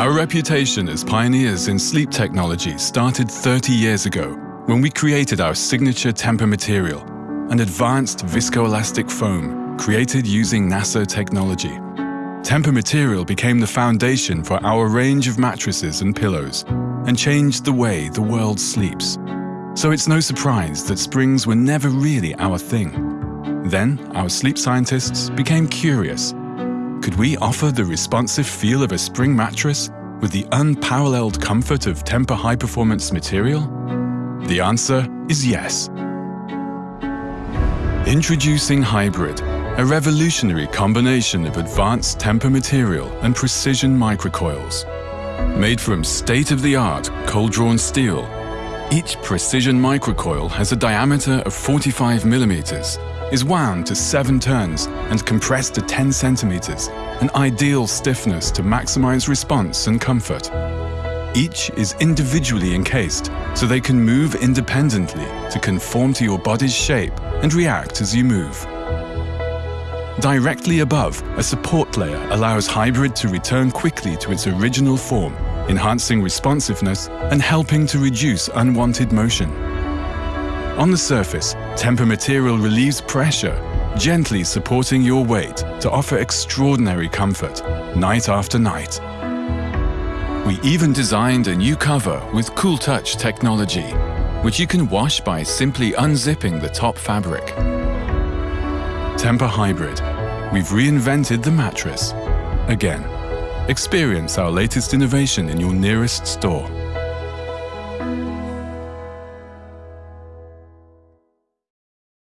Our reputation as pioneers in sleep technology started 30 years ago when we created our signature Tempur material, an advanced viscoelastic foam created using NASA technology. Tempur material became the foundation for our range of mattresses and pillows and changed the way the world sleeps. So it's no surprise that springs were never really our thing. Then, our sleep scientists became curious. Could we offer the responsive feel of a spring mattress with the unparalleled comfort of Tempur high-performance material? The answer is yes. Introducing Hybrid, a revolutionary combination of advanced Tempur material and precision microcoils. Made from state-of-the-art cold-drawn steel, each precision microcoil has a diameter of 45 millimeters, is wound to 7 turns and compressed to 10 centimeters, an ideal stiffness to maximize response and comfort. Each is individually encased, so they can move independently to conform to your body's shape and react as you move. Directly above, a support layer allows Hybrid to return quickly to its original form, enhancing responsiveness and helping to reduce unwanted motion. On the surface, Tempur material relieves pressure, gently supporting your weight to offer extraordinary comfort, night after night. We even designed a new cover with Cool Touch technology, which you can wash by simply unzipping the top fabric. Tempur Hybrid. We've reinvented the mattress. Again. Experience our latest innovation in your nearest store.